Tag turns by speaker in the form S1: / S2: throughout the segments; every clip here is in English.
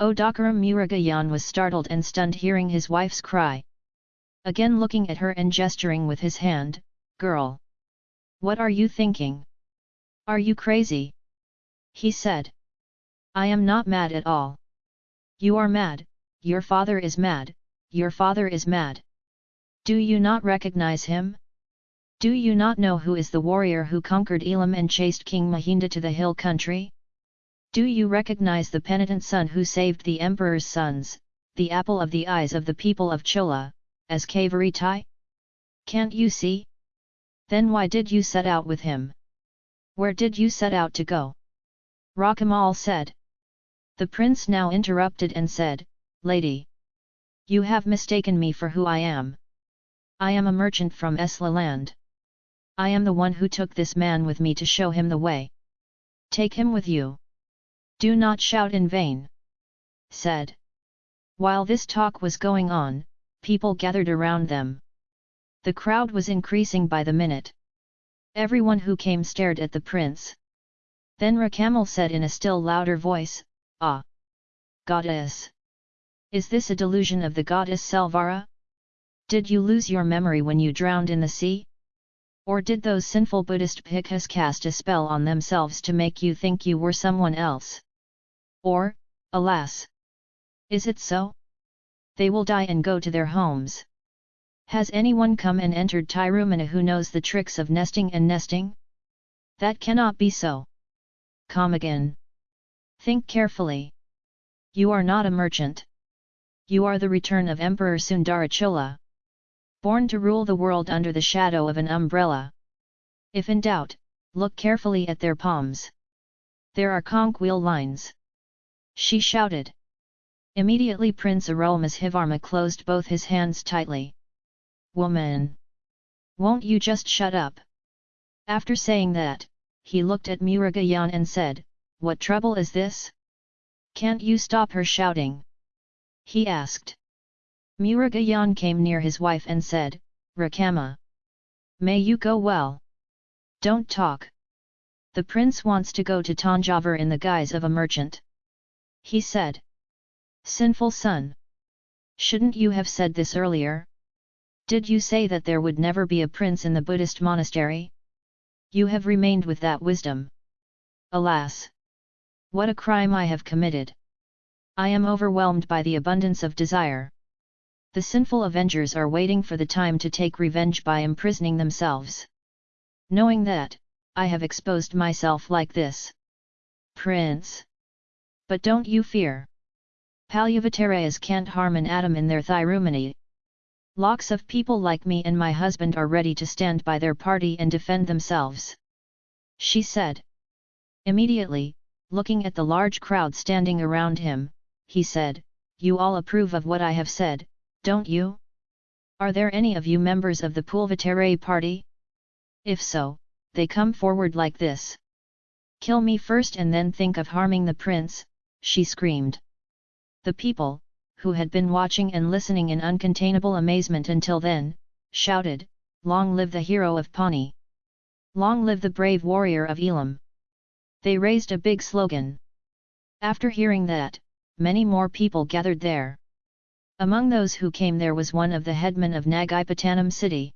S1: Odakaram Murugayan was startled and stunned hearing his wife's cry. Again looking at her and gesturing with his hand, Girl! What are you thinking? Are you crazy? He said. I am not mad at all. You are mad, your father is mad, your father is mad. Do you not recognize him? Do you not know who is the warrior who conquered Elam and chased King Mahinda to the hill country? Do you recognize the penitent son who saved the emperor's sons, the apple of the eyes of the people of Chola, as Kavaritai? Can't you see? Then why did you set out with him? Where did you set out to go? Rakamal said. The prince now interrupted and said, Lady! You have mistaken me for who I am. I am a merchant from Esla land. I am the one who took this man with me to show him the way. Take him with you. Do not shout in vain. Said. While this talk was going on, people gathered around them. The crowd was increasing by the minute. Everyone who came stared at the prince. Then Rakamal said in a still louder voice, Ah! Goddess! Is this a delusion of the goddess Selvara? Did you lose your memory when you drowned in the sea? Or did those sinful Buddhist bhikkhus cast a spell on themselves to make you think you were someone else? Or, alas! Is it so? They will die and go to their homes. Has anyone come and entered Tirumana who knows the tricks of nesting and nesting? That cannot be so. Come again. Think carefully. You are not a merchant. You are the return of Emperor Sundarachola born to rule the world under the shadow of an umbrella. If in doubt, look carefully at their palms. There are conch wheel lines. She shouted. Immediately Prince Arulmozhivarma closed both his hands tightly. Woman! Won't you just shut up? After saying that, he looked at Murugayan and said, What trouble is this? Can't you stop her shouting? He asked. Murugayan came near his wife and said, Rakama. May you go well. Don't talk. The prince wants to go to Tanjavur in the guise of a merchant. He said. Sinful son! Shouldn't you have said this earlier? Did you say that there would never be a prince in the Buddhist monastery? You have remained with that wisdom. Alas! What a crime I have committed! I am overwhelmed by the abundance of desire. The sinful avengers are waiting for the time to take revenge by imprisoning themselves. Knowing that, I have exposed myself like this. Prince! But don't you fear. Palyavatarayas can't harm an atom in their thirumani. Locks of people like me and my husband are ready to stand by their party and defend themselves. She said. Immediately, looking at the large crowd standing around him, he said, You all approve of what I have said, don't you? Are there any of you members of the Pulvatare party? If so, they come forward like this. Kill me first and then think of harming the prince, she screamed. The people, who had been watching and listening in uncontainable amazement until then, shouted, Long live the hero of Pawnee! Long live the brave warrior of Elam! They raised a big slogan. After hearing that, many more people gathered there. Among those who came there was one of the headmen of Nagaipatanam city.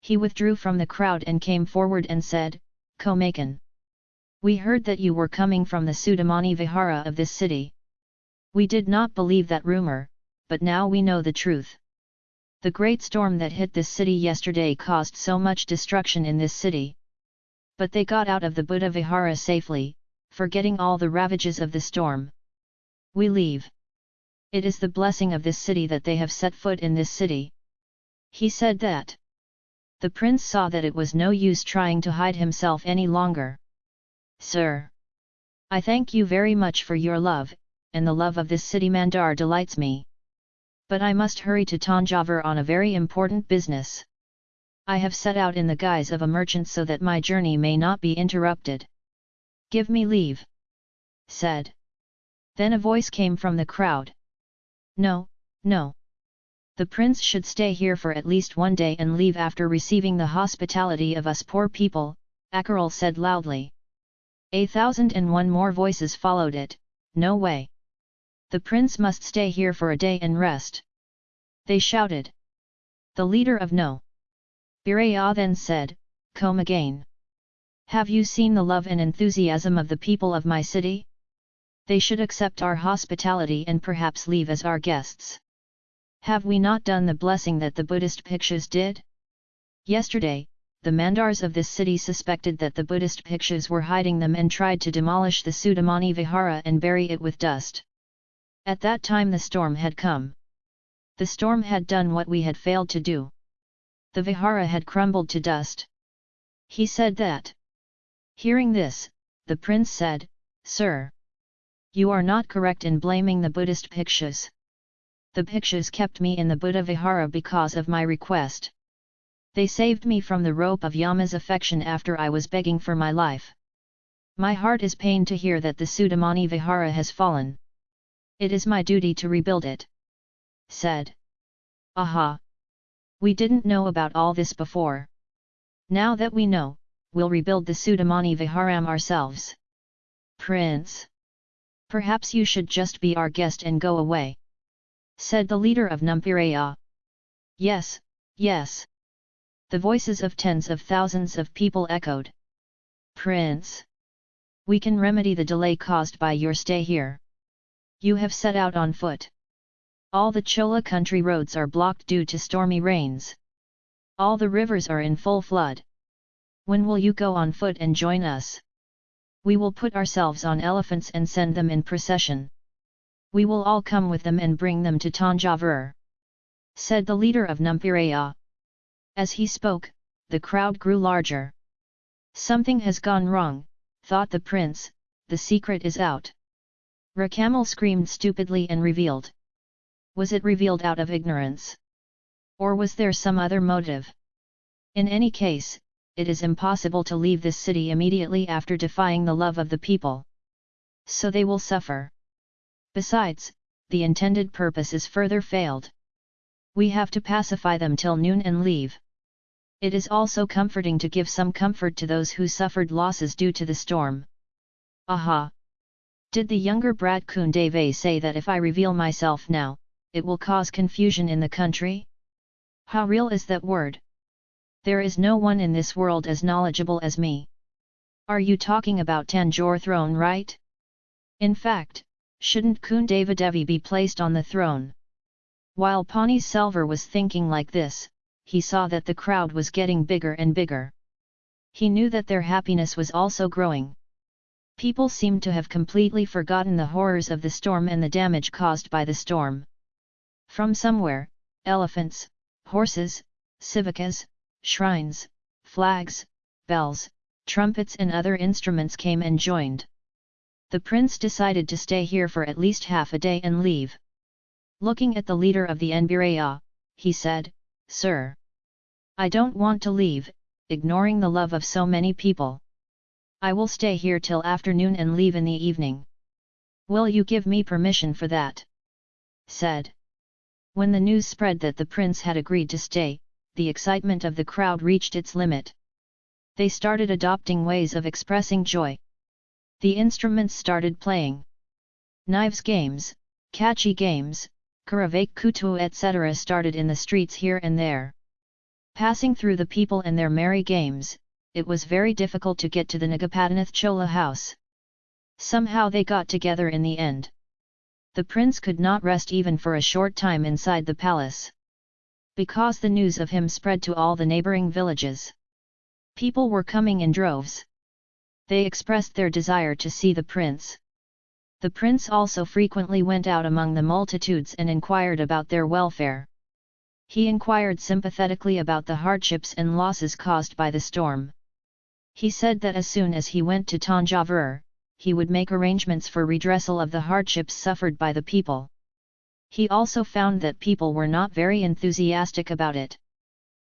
S1: He withdrew from the crowd and came forward and said, Komakan. We heard that you were coming from the Sudamani Vihara of this city. We did not believe that rumor, but now we know the truth. The great storm that hit this city yesterday caused so much destruction in this city. But they got out of the Buddha Vihara safely, forgetting all the ravages of the storm. We leave. It is the blessing of this city that they have set foot in this city. He said that. The prince saw that it was no use trying to hide himself any longer. Sir! I thank you very much for your love, and the love of this city Mandar delights me. But I must hurry to Tanjavur on a very important business. I have set out in the guise of a merchant so that my journey may not be interrupted. Give me leave. Said. Then a voice came from the crowd. No, no. The prince should stay here for at least one day and leave after receiving the hospitality of us poor people, Akaral said loudly. A thousand and one more voices followed it, no way. The prince must stay here for a day and rest. They shouted. The leader of No. Biraya then said, Come again. Have you seen the love and enthusiasm of the people of my city? They should accept our hospitality and perhaps leave as our guests. Have we not done the blessing that the Buddhist Bhikshus did? Yesterday, the mandars of this city suspected that the Buddhist Bhikshus were hiding them and tried to demolish the Sudamani Vihara and bury it with dust. At that time the storm had come. The storm had done what we had failed to do. The Vihara had crumbled to dust. He said that. Hearing this, the prince said, Sir! You are not correct in blaming the Buddhist Bhikshus. The Bhikshus kept me in the Buddha Vihara because of my request. They saved me from the rope of Yama's affection after I was begging for my life. My heart is pained to hear that the Sudamani Vihara has fallen. It is my duty to rebuild it. Said. Aha! We didn't know about all this before. Now that we know, we'll rebuild the Sudamani Viharam ourselves. Prince! Perhaps you should just be our guest and go away. Said the leader of Numpiraya. Yes, yes. The voices of tens of thousands of people echoed. Prince! We can remedy the delay caused by your stay here. You have set out on foot. All the Chola country roads are blocked due to stormy rains. All the rivers are in full flood. When will you go on foot and join us? We will put ourselves on elephants and send them in procession. We will all come with them and bring them to Tanjavur. Said the leader of Numpiraya. As he spoke, the crowd grew larger. Something has gone wrong, thought the prince, the secret is out. Rakamal screamed stupidly and revealed. Was it revealed out of ignorance? Or was there some other motive? In any case, it is impossible to leave this city immediately after defying the love of the people. So they will suffer. Besides, the intended purpose is further failed. We have to pacify them till noon and leave. It is also comforting to give some comfort to those who suffered losses due to the storm. Aha! Did the younger brat Kundave say that if I reveal myself now, it will cause confusion in the country? How real is that word? There is no one in this world as knowledgeable as me. Are you talking about Tanjore throne right? In fact, shouldn't Kundevadevi be placed on the throne? While Pani Selvar was thinking like this, he saw that the crowd was getting bigger and bigger. He knew that their happiness was also growing. People seemed to have completely forgotten the horrors of the storm and the damage caused by the storm. From somewhere, elephants, horses, civikas, shrines, flags, bells, trumpets and other instruments came and joined. The prince decided to stay here for at least half a day and leave. Looking at the leader of the Nbiraya, he said, Sir! I don't want to leave, ignoring the love of so many people. I will stay here till afternoon and leave in the evening. Will you give me permission for that? Said. When the news spread that the prince had agreed to stay, the excitement of the crowd reached its limit. They started adopting ways of expressing joy. The instruments started playing. Knives games, catchy games, Karavake Kutu etc. started in the streets here and there. Passing through the people and their merry games, it was very difficult to get to the Nagapatanath Chola house. Somehow they got together in the end. The prince could not rest even for a short time inside the palace because the news of him spread to all the neighbouring villages. People were coming in droves. They expressed their desire to see the prince. The prince also frequently went out among the multitudes and inquired about their welfare. He inquired sympathetically about the hardships and losses caused by the storm. He said that as soon as he went to Tanjavur, he would make arrangements for redressal of the hardships suffered by the people. He also found that people were not very enthusiastic about it.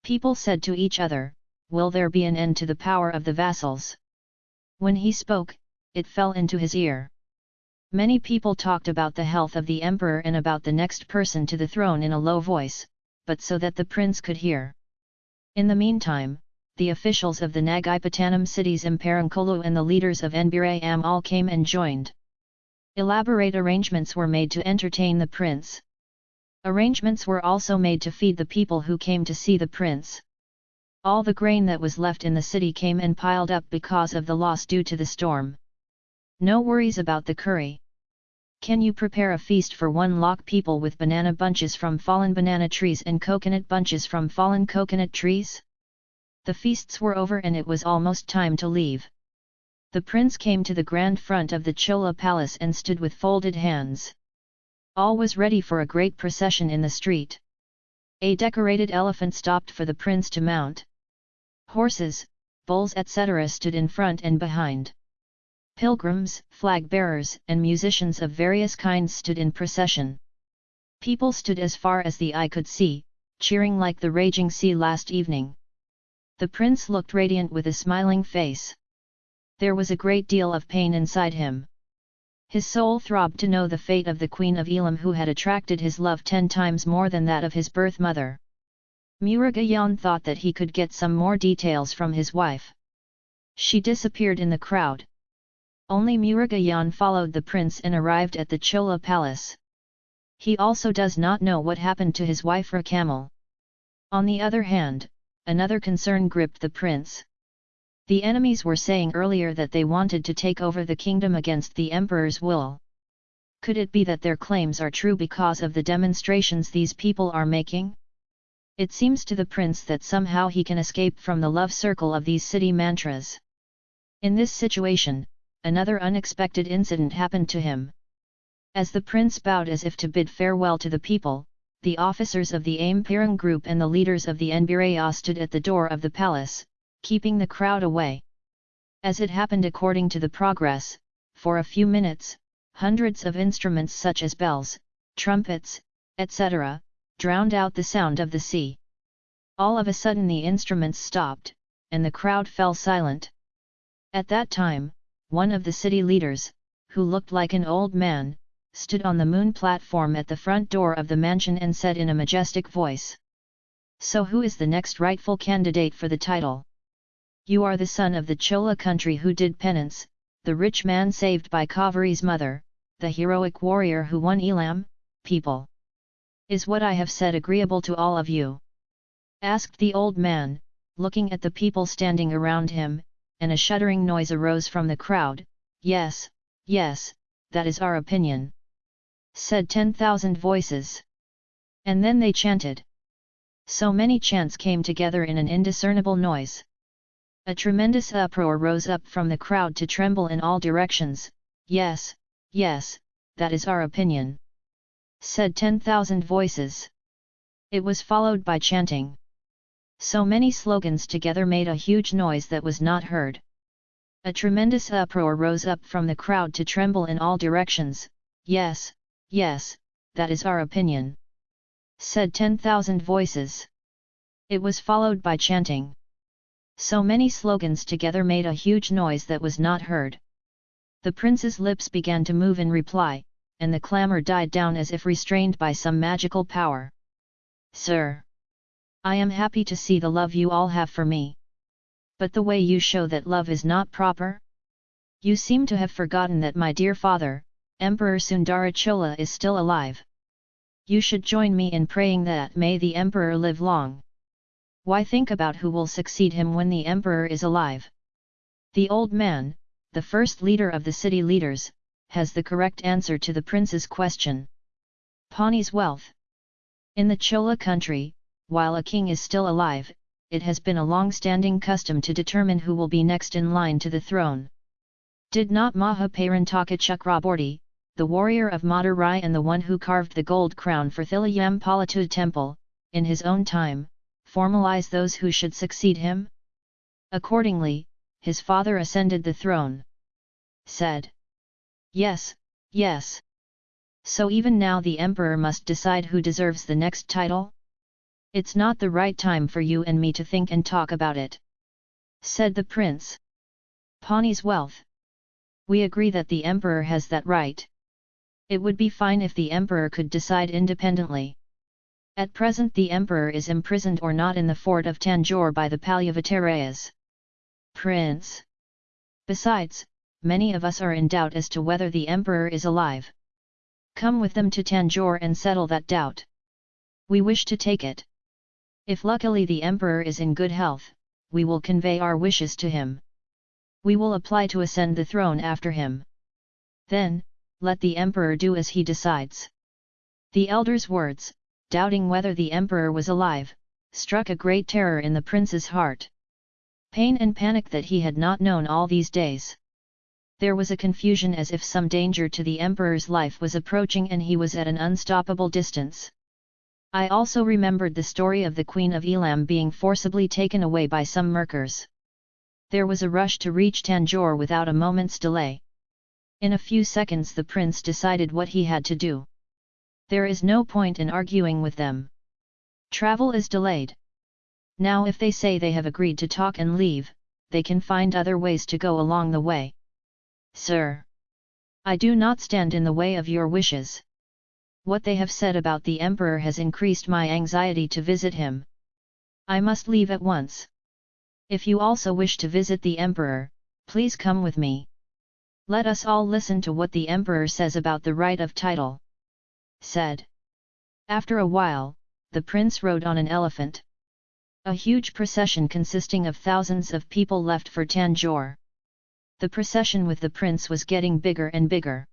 S1: People said to each other, will there be an end to the power of the vassals? When he spoke, it fell into his ear. Many people talked about the health of the emperor and about the next person to the throne in a low voice, but so that the prince could hear. In the meantime, the officials of the Nagaipatanam cities Imparankolu and the leaders of Nbirayam all came and joined. Elaborate arrangements were made to entertain the prince. Arrangements were also made to feed the people who came to see the prince. All the grain that was left in the city came and piled up because of the loss due to the storm. No worries about the curry. Can you prepare a feast for one lakh people with banana bunches from fallen banana trees and coconut bunches from fallen coconut trees? The feasts were over and it was almost time to leave. The prince came to the grand front of the Chola palace and stood with folded hands. All was ready for a great procession in the street. A decorated elephant stopped for the prince to mount. Horses, bulls etc. stood in front and behind. Pilgrims, flag bearers and musicians of various kinds stood in procession. People stood as far as the eye could see, cheering like the raging sea last evening. The prince looked radiant with a smiling face there was a great deal of pain inside him. His soul throbbed to know the fate of the Queen of Elam who had attracted his love ten times more than that of his birth mother. Murugayan thought that he could get some more details from his wife. She disappeared in the crowd. Only Murugayan followed the prince and arrived at the Chola palace. He also does not know what happened to his wife Rakamal. On the other hand, another concern gripped the prince. The enemies were saying earlier that they wanted to take over the kingdom against the emperor's will. Could it be that their claims are true because of the demonstrations these people are making? It seems to the prince that somehow he can escape from the love circle of these city mantras. In this situation, another unexpected incident happened to him. As the prince bowed as if to bid farewell to the people, the officers of the Aim Pirang group and the leaders of the Nbiraya stood at the door of the palace, keeping the crowd away. As it happened according to the progress, for a few minutes, hundreds of instruments such as bells, trumpets, etc., drowned out the sound of the sea. All of a sudden the instruments stopped, and the crowd fell silent. At that time, one of the city leaders, who looked like an old man, stood on the moon platform at the front door of the mansion and said in a majestic voice. So who is the next rightful candidate for the title? You are the son of the Chola country who did penance, the rich man saved by Kaveri's mother, the heroic warrior who won Elam, people. Is what I have said agreeable to all of you? Asked the old man, looking at the people standing around him, and a shuddering noise arose from the crowd, Yes, yes, that is our opinion. Said ten thousand voices. And then they chanted. So many chants came together in an indiscernible noise. A tremendous uproar rose up from the crowd to tremble in all directions, yes, yes, that is our opinion. Said ten thousand voices. It was followed by chanting. So many slogans together made a huge noise that was not heard. A tremendous uproar rose up from the crowd to tremble in all directions, yes, yes, that is our opinion. Said ten thousand voices. It was followed by chanting. So many slogans together made a huge noise that was not heard. The prince's lips began to move in reply, and the clamour died down as if restrained by some magical power. Sir! I am happy to see the love you all have for me. But the way you show that love is not proper? You seem to have forgotten that my dear father, Emperor Sundarachola is still alive. You should join me in praying that may the emperor live long. Why think about who will succeed him when the emperor is alive? The old man, the first leader of the city leaders, has the correct answer to the prince's question. Pani's wealth. In the Chola country, while a king is still alive, it has been a long-standing custom to determine who will be next in line to the throne. Did not Mahaparantaka Chakraborty, the warrior of Madurai and the one who carved the gold crown for Thilayam temple, in his own time, formalize those who should succeed him? Accordingly, his father ascended the throne. Said. Yes, yes. So even now the emperor must decide who deserves the next title? It's not the right time for you and me to think and talk about it. Said the prince. Pani's wealth. We agree that the emperor has that right. It would be fine if the emperor could decide independently. At present the emperor is imprisoned or not in the fort of Tanjore by the Palyavatarayas. Prince. Besides, many of us are in doubt as to whether the emperor is alive. Come with them to Tanjore and settle that doubt. We wish to take it. If luckily the emperor is in good health, we will convey our wishes to him. We will apply to ascend the throne after him. Then, let the emperor do as he decides. The elder's words, doubting whether the emperor was alive, struck a great terror in the prince's heart. Pain and panic that he had not known all these days. There was a confusion as if some danger to the emperor's life was approaching and he was at an unstoppable distance. I also remembered the story of the Queen of Elam being forcibly taken away by some Merkers. There was a rush to reach Tanjore without a moment's delay. In a few seconds the prince decided what he had to do. There is no point in arguing with them. Travel is delayed. Now if they say they have agreed to talk and leave, they can find other ways to go along the way. Sir! I do not stand in the way of your wishes. What they have said about the emperor has increased my anxiety to visit him. I must leave at once. If you also wish to visit the emperor, please come with me. Let us all listen to what the emperor says about the right of title. Said. After a while, the prince rode on an elephant. A huge procession consisting of thousands of people left for Tanjore. The procession with the prince was getting bigger and bigger.